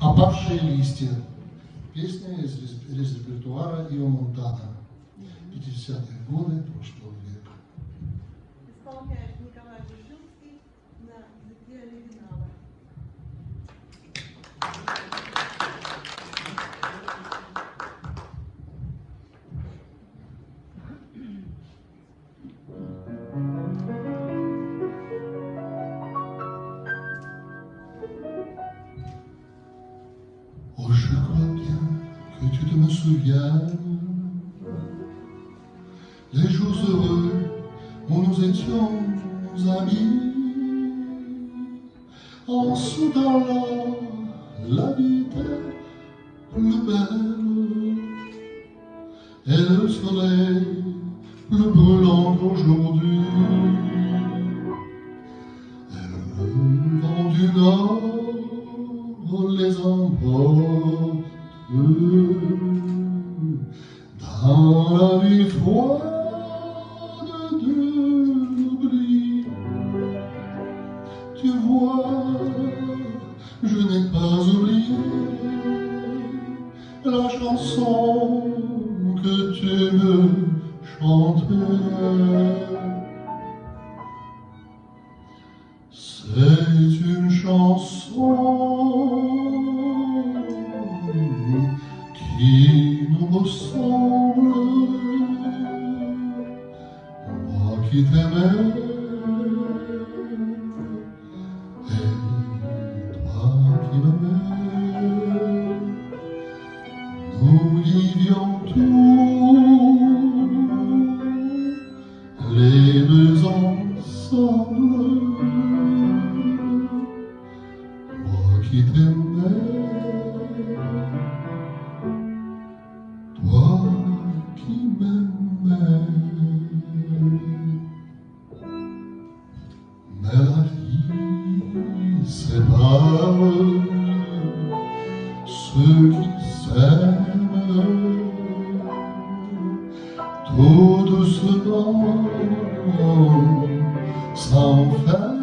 «Опавшие листья». Песня из, репертуара Ио Монтана. 50-е годы прошлого века. Oh, je crois bien que tu te me souviens. Les jours heureux où nous étions amis. En soudain là, la vie plus belle Et le soleil plus brûlant qu'aujourd'hui. Et le vent du nord dans la vie froide de l'oubli. Tu vois, je n'ai pas oublié la chanson que tu me chantais. C'est une chanson qui Osmanlı que também. Mais la vie ceux qui s'aiment tout doucement sans faire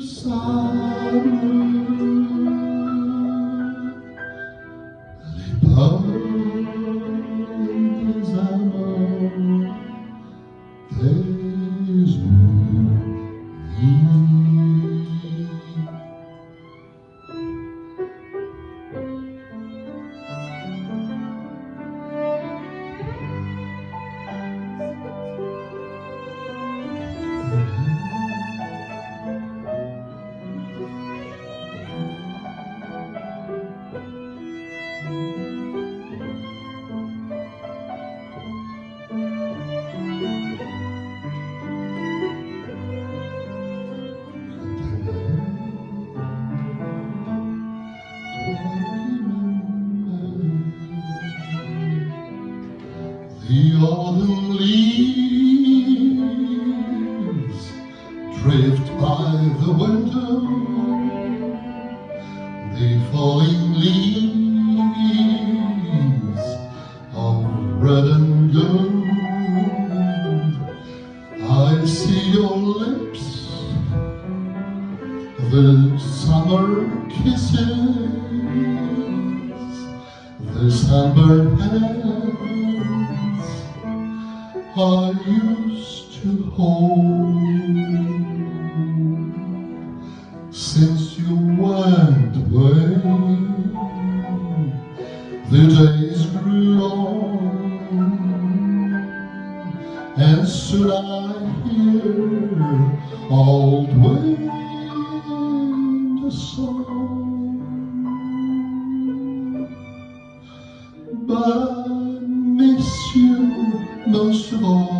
le The autumn leaves drift by the window. The falling leaves of red and gold. I see your lips, the summer kisses, the sunburned hands I used to hold since you went away. The days grew long, and soon I hear old wind song. But どしご